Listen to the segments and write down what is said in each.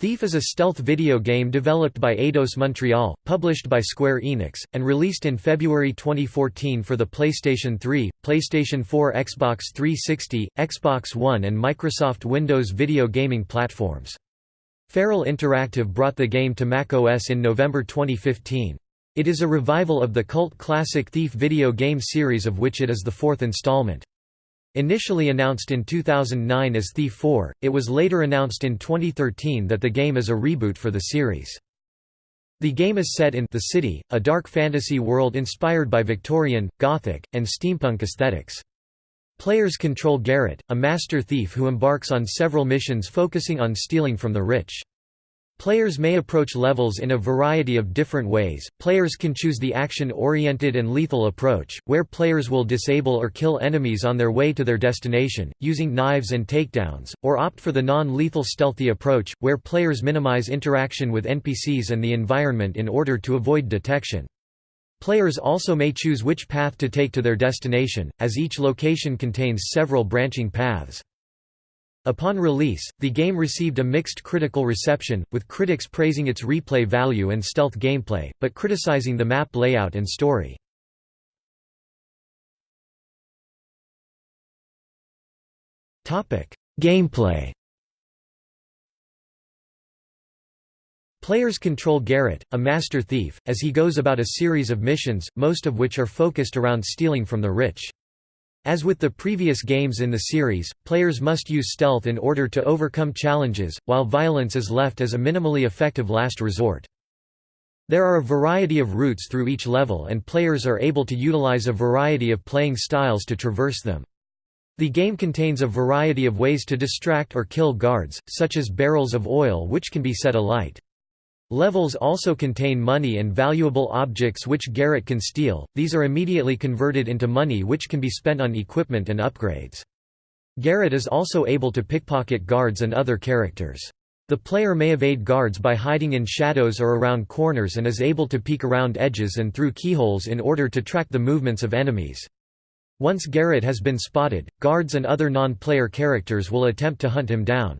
Thief is a stealth video game developed by Eidos Montreal, published by Square Enix, and released in February 2014 for the PlayStation 3, PlayStation 4 Xbox 360, Xbox One and Microsoft Windows video gaming platforms. Feral Interactive brought the game to macOS in November 2015. It is a revival of the cult classic Thief video game series of which it is the fourth installment. Initially announced in 2009 as Thief 4, it was later announced in 2013 that the game is a reboot for the series. The game is set in The City, a dark fantasy world inspired by Victorian, Gothic, and steampunk aesthetics. Players control Garrett, a master thief who embarks on several missions focusing on stealing from the rich. Players may approach levels in a variety of different ways. Players can choose the action-oriented and lethal approach, where players will disable or kill enemies on their way to their destination, using knives and takedowns, or opt for the non-lethal stealthy approach, where players minimize interaction with NPCs and the environment in order to avoid detection. Players also may choose which path to take to their destination, as each location contains several branching paths. Upon release, the game received a mixed critical reception, with critics praising its replay value and stealth gameplay, but criticizing the map layout and story. Gameplay Players control Garrett, a master thief, as he goes about a series of missions, most of which are focused around stealing from the rich. As with the previous games in the series, players must use stealth in order to overcome challenges, while violence is left as a minimally effective last resort. There are a variety of routes through each level and players are able to utilize a variety of playing styles to traverse them. The game contains a variety of ways to distract or kill guards, such as barrels of oil which can be set alight. Levels also contain money and valuable objects which Garrett can steal, these are immediately converted into money which can be spent on equipment and upgrades. Garrett is also able to pickpocket guards and other characters. The player may evade guards by hiding in shadows or around corners and is able to peek around edges and through keyholes in order to track the movements of enemies. Once Garrett has been spotted, guards and other non-player characters will attempt to hunt him down.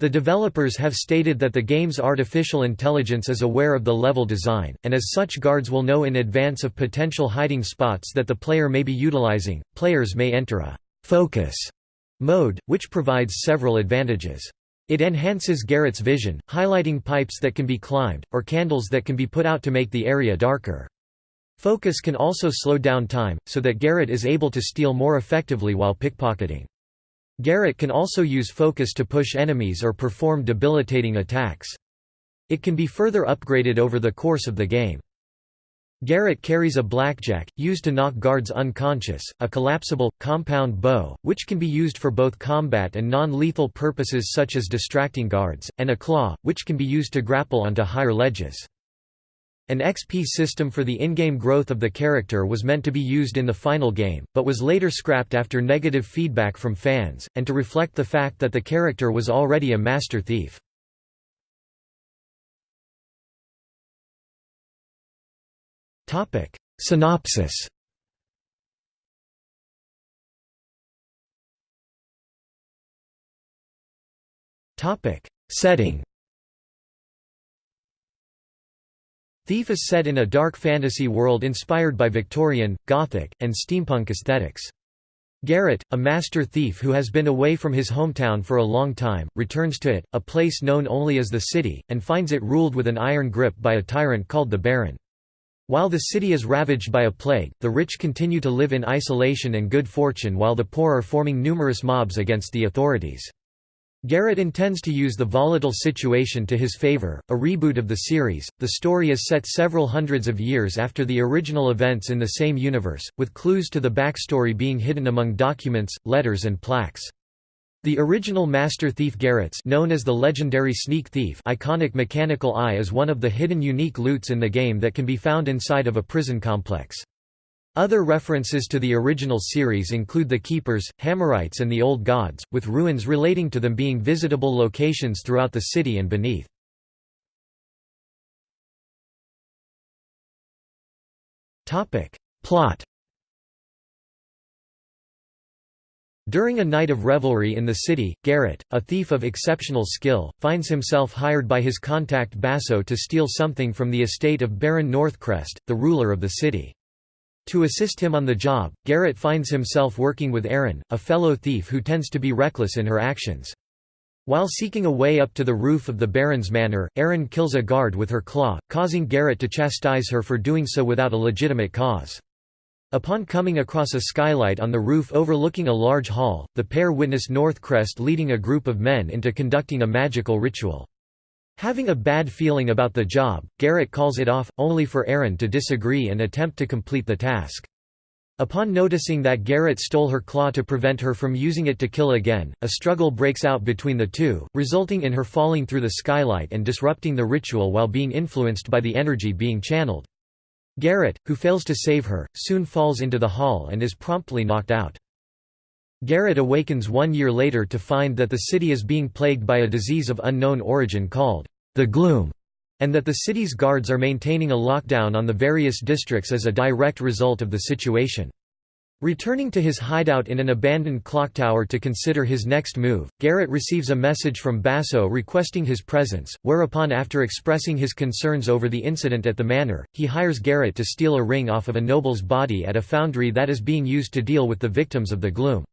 The developers have stated that the game's artificial intelligence is aware of the level design, and as such guards will know in advance of potential hiding spots that the player may be utilizing. Players may enter a focus mode, which provides several advantages. It enhances Garrett's vision, highlighting pipes that can be climbed, or candles that can be put out to make the area darker. Focus can also slow down time, so that Garrett is able to steal more effectively while pickpocketing. Garrett can also use focus to push enemies or perform debilitating attacks. It can be further upgraded over the course of the game. Garrett carries a blackjack, used to knock guards unconscious, a collapsible, compound bow, which can be used for both combat and non-lethal purposes such as distracting guards, and a claw, which can be used to grapple onto higher ledges. An XP system for the in-game growth of the character was meant to be used in the final game, but was later scrapped after negative feedback from fans, and to reflect the fact that the character was already a master thief. Synopsis Setting Thief is set in a dark fantasy world inspired by Victorian, Gothic, and steampunk aesthetics. Garrett, a master thief who has been away from his hometown for a long time, returns to it, a place known only as the City, and finds it ruled with an iron grip by a tyrant called the Baron. While the city is ravaged by a plague, the rich continue to live in isolation and good fortune while the poor are forming numerous mobs against the authorities. Garrett intends to use the volatile situation to his favor. A reboot of the series, the story is set several hundreds of years after the original events in the same universe, with clues to the backstory being hidden among documents, letters, and plaques. The original Master Thief Garrett's known as the legendary Sneak Thief iconic mechanical eye is one of the hidden unique loots in the game that can be found inside of a prison complex. Other references to the original series include the Keepers, Hammerites and the Old Gods, with ruins relating to them being visitable locations throughout the city and beneath. Plot During a night of revelry in the city, Garrett, a thief of exceptional skill, finds himself hired by his contact Basso to steal something from the estate of Baron Northcrest, the ruler of the city. To assist him on the job, Garrett finds himself working with Erin, a fellow thief who tends to be reckless in her actions. While seeking a way up to the roof of the Baron's manor, Erin kills a guard with her claw, causing Garrett to chastise her for doing so without a legitimate cause. Upon coming across a skylight on the roof overlooking a large hall, the pair witness Northcrest leading a group of men into conducting a magical ritual. Having a bad feeling about the job, Garrett calls it off, only for Erin to disagree and attempt to complete the task. Upon noticing that Garrett stole her claw to prevent her from using it to kill again, a struggle breaks out between the two, resulting in her falling through the skylight and disrupting the ritual while being influenced by the energy being channeled. Garrett, who fails to save her, soon falls into the hall and is promptly knocked out. Garrett awakens one year later to find that the city is being plagued by a disease of unknown origin called the Gloom, and that the city's guards are maintaining a lockdown on the various districts as a direct result of the situation. Returning to his hideout in an abandoned clock tower to consider his next move, Garrett receives a message from Basso requesting his presence, whereupon after expressing his concerns over the incident at the manor, he hires Garrett to steal a ring off of a noble's body at a foundry that is being used to deal with the victims of the gloom.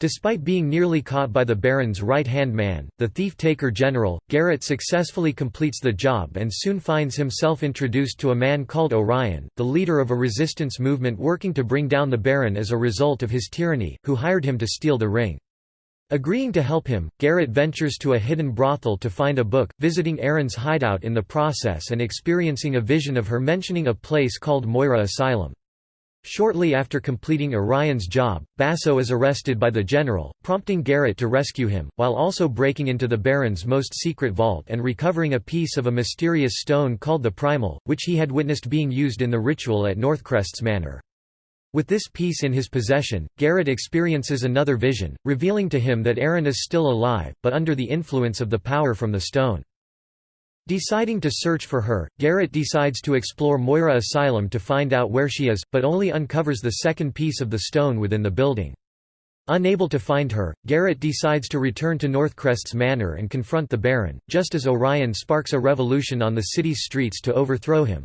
Despite being nearly caught by the Baron's right-hand man, the thief-taker general, Garrett successfully completes the job and soon finds himself introduced to a man called Orion, the leader of a resistance movement working to bring down the Baron as a result of his tyranny, who hired him to steal the ring. Agreeing to help him, Garrett ventures to a hidden brothel to find a book, visiting Erin's hideout in the process and experiencing a vision of her mentioning a place called Moira Asylum. Shortly after completing Orion's job, Basso is arrested by the general, prompting Garrett to rescue him, while also breaking into the Baron's most secret vault and recovering a piece of a mysterious stone called the Primal, which he had witnessed being used in the ritual at Northcrest's manor. With this piece in his possession, Garrett experiences another vision, revealing to him that Erin is still alive, but under the influence of the power from the stone. Deciding to search for her, Garrett decides to explore Moira Asylum to find out where she is, but only uncovers the second piece of the stone within the building. Unable to find her, Garrett decides to return to Northcrest's manor and confront the Baron, just as Orion sparks a revolution on the city's streets to overthrow him.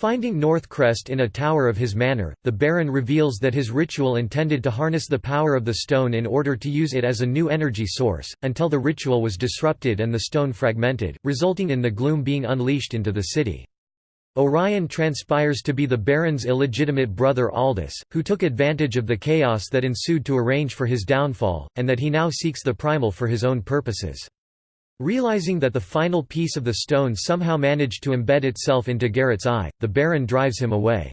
Finding Northcrest in a tower of his manor, the Baron reveals that his ritual intended to harness the power of the stone in order to use it as a new energy source, until the ritual was disrupted and the stone fragmented, resulting in the gloom being unleashed into the city. Orion transpires to be the Baron's illegitimate brother Aldous, who took advantage of the chaos that ensued to arrange for his downfall, and that he now seeks the primal for his own purposes. Realizing that the final piece of the stone somehow managed to embed itself into Garrett's eye, the Baron drives him away.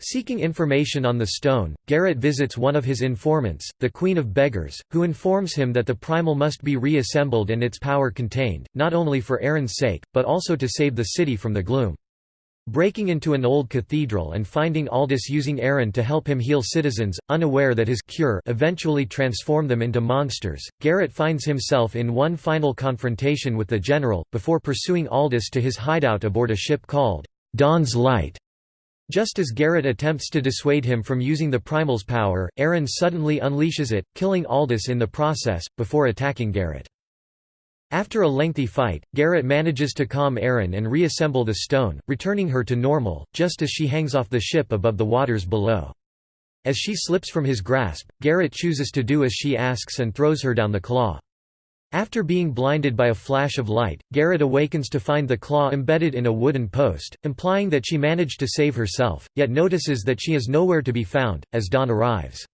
Seeking information on the stone, Garrett visits one of his informants, the Queen of Beggars, who informs him that the primal must be reassembled and its power contained, not only for Erin's sake, but also to save the city from the gloom. Breaking into an old cathedral and finding Aldous using Erin to help him heal citizens, unaware that his cure eventually transform them into monsters, Garrett finds himself in one final confrontation with the general, before pursuing Aldous to his hideout aboard a ship called Dawn's Light. Just as Garrett attempts to dissuade him from using the Primal's power, Erin suddenly unleashes it, killing Aldous in the process, before attacking Garrett. After a lengthy fight, Garrett manages to calm Erin and reassemble the stone, returning her to normal, just as she hangs off the ship above the waters below. As she slips from his grasp, Garrett chooses to do as she asks and throws her down the claw. After being blinded by a flash of light, Garrett awakens to find the claw embedded in a wooden post, implying that she managed to save herself, yet notices that she is nowhere to be found, as dawn arrives.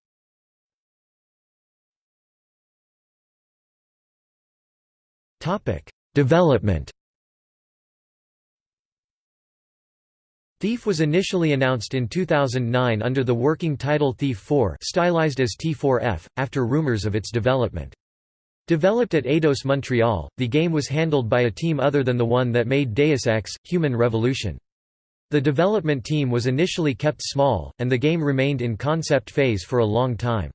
Development Thief was initially announced in 2009 under the working title Thief 4 stylized as T4F, after rumors of its development. Developed at Eidos Montreal, the game was handled by a team other than the one that made Deus Ex, Human Revolution. The development team was initially kept small, and the game remained in concept phase for a long time.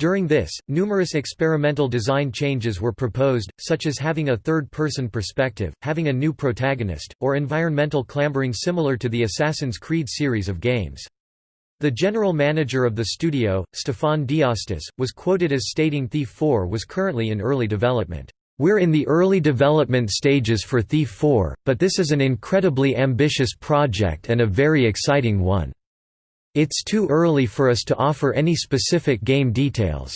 During this, numerous experimental design changes were proposed, such as having a third-person perspective, having a new protagonist, or environmental clambering similar to the Assassin's Creed series of games. The general manager of the studio, Stefan D'Astous, was quoted as stating Thief 4 was currently in early development. We're in the early development stages for Thief 4, but this is an incredibly ambitious project and a very exciting one. It's too early for us to offer any specific game details.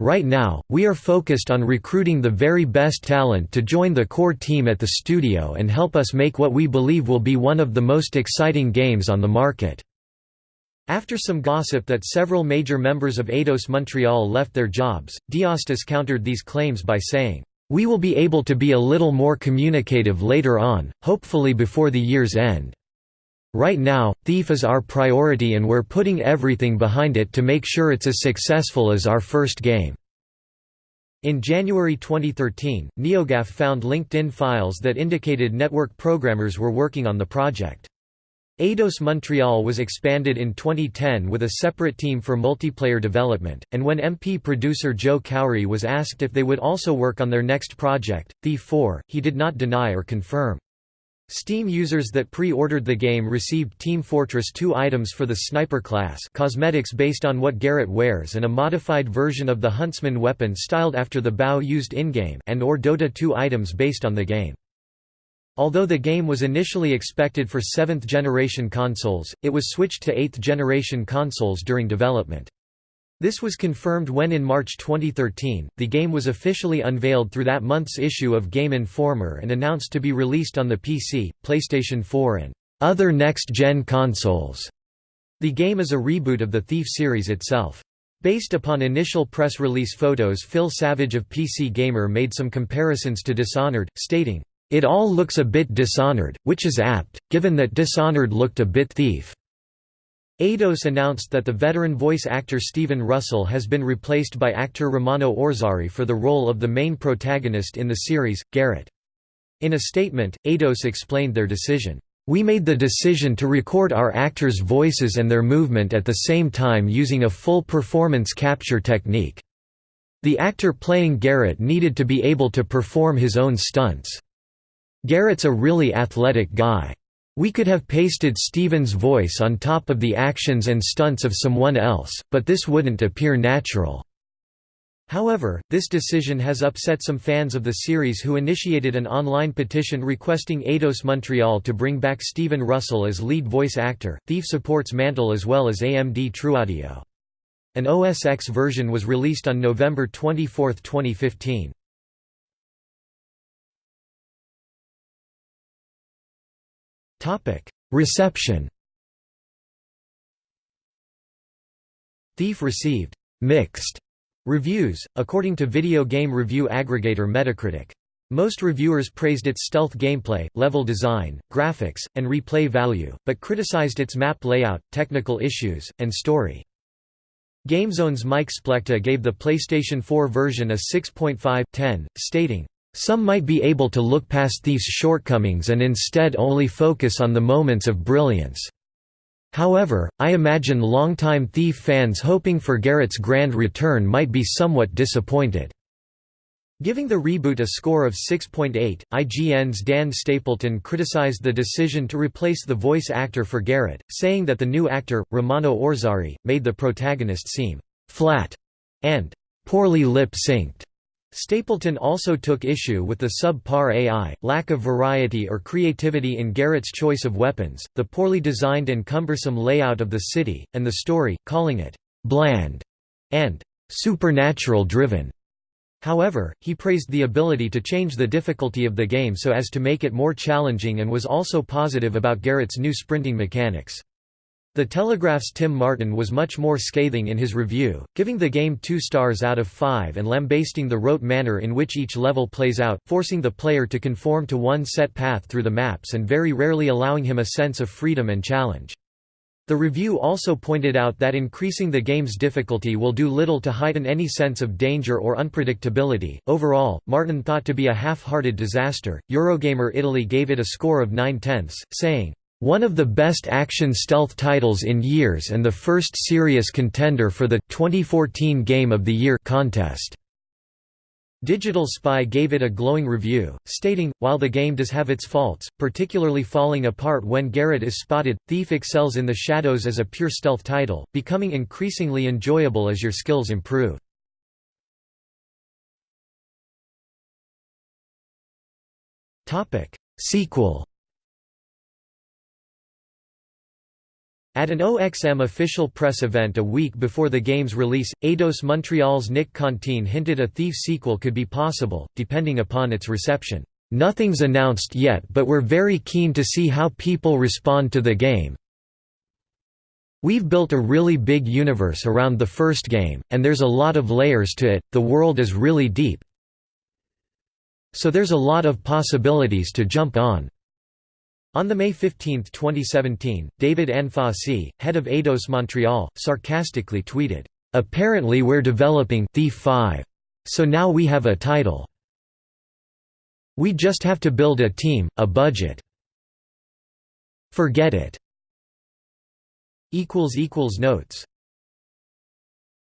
Right now, we are focused on recruiting the very best talent to join the core team at the studio and help us make what we believe will be one of the most exciting games on the market. After some gossip that several major members of Eidos Montreal left their jobs, D'Astous countered these claims by saying, "We will be able to be a little more communicative later on, hopefully before the year's end. Right now, Thief is our priority and we're putting everything behind it to make sure it's as successful as our first game." In January 2013, NeoGAF found LinkedIn files that indicated network programmers were working on the project. Eidos Montreal was expanded in 2010 with a separate team for multiplayer development, and when MP producer Joe Khoury was asked if they would also work on their next project, Thief 4, he did not deny or confirm. Steam users that pre-ordered the game received Team Fortress 2 items for the Sniper class cosmetics based on what Garrett wears and a modified version of the Huntsman weapon styled after the bow used in-game and or Dota 2 items based on the game. Although the game was initially expected for 7th-generation consoles, it was switched to 8th-generation consoles during development. This was confirmed when in March 2013, the game was officially unveiled through that month's issue of Game Informer and announced to be released on the PC, PlayStation 4 and other next-gen consoles. The game is a reboot of the Thief series itself. Based upon initial press release photos Phil Savage of PC Gamer made some comparisons to Dishonored, stating, it all looks a bit Dishonored, which is apt, given that Dishonored looked a bit Thief. Eidos announced that the veteran voice actor Stephen Russell has been replaced by actor Romano Orzari for the role of the main protagonist in the series, Garrett. In a statement, Eidos explained their decision. We made the decision to record our actors' voices and their movement at the same time using a full performance capture technique. The actor playing Garrett needed to be able to perform his own stunts. Garrett's a really athletic guy. We could have pasted Stephen's voice on top of the actions and stunts of someone else, but this wouldn't appear natural. However, this decision has upset some fans of the series who initiated an online petition requesting Eidos Montreal to bring back Stephen Russell as lead voice actor. Thief supports Mantle as well as AMD TrueAudio. An OS X version was released on November 24, 2015. Reception Thief received «mixed» reviews, according to video game review aggregator Metacritic. Most reviewers praised its stealth gameplay, level design, graphics, and replay value, but criticized its map layout, technical issues, and story. GameZone's Mike Splechta gave the PlayStation 4 version a 6.5/10, stating, some might be able to look past these shortcomings and instead only focus on the moments of brilliance. However, I imagine longtime Thief fans hoping for Garrett's grand return might be somewhat disappointed. Giving the reboot a score of 6.8, IGN's Dan Stapleton criticized the decision to replace the voice actor for Garrett, saying that the new actor, Romano Orzari, made the protagonist seem «flat» and «poorly lip-synced». Stapleton also took issue with the sub-par AI, lack of variety or creativity in Garrett's choice of weapons, the poorly designed and cumbersome layout of the city, and the story, calling it «bland» and «supernatural-driven». However, he praised the ability to change the difficulty of the game so as to make it more challenging and was also positive about Garrett's new sprinting mechanics. The Telegraph's Tim Martin was much more scathing in his review, giving the game two stars out of five and lambasting the rote manner in which each level plays out, forcing the player to conform to one set path through the maps and very rarely allowing him a sense of freedom and challenge. The review also pointed out that increasing the game's difficulty will do little to heighten any sense of danger or unpredictability. Overall, Martin thought to be a half-hearted disaster. Eurogamer Italy gave it a score of 9 tenths, saying, one of the best action stealth titles in years and the first serious contender for the 2014 Game of the Year contest. Digital Spy gave it a glowing review, stating, while the game does have its faults, particularly falling apart when Garrett is spotted, Thief excels in the shadows as a pure stealth title, becoming increasingly enjoyable as your skills improve. Sequel At an OXM official press event a week before the game's release, Eidos Montreal's Nick Cantin hinted a Thief sequel could be possible, depending upon its reception. Nothing's announced yet but we're very keen to see how people respond to the game. We've built a really big universe around the first game, and there's a lot of layers to it, the world is really deep. So there's a lot of possibilities to jump on. On May 15, 2017, David Anfossi, head of Eidos Montreal, sarcastically tweeted, "Apparently we're developing Thief 5. So now we have a title. We just have to build a team, a budget. Forget it." Notes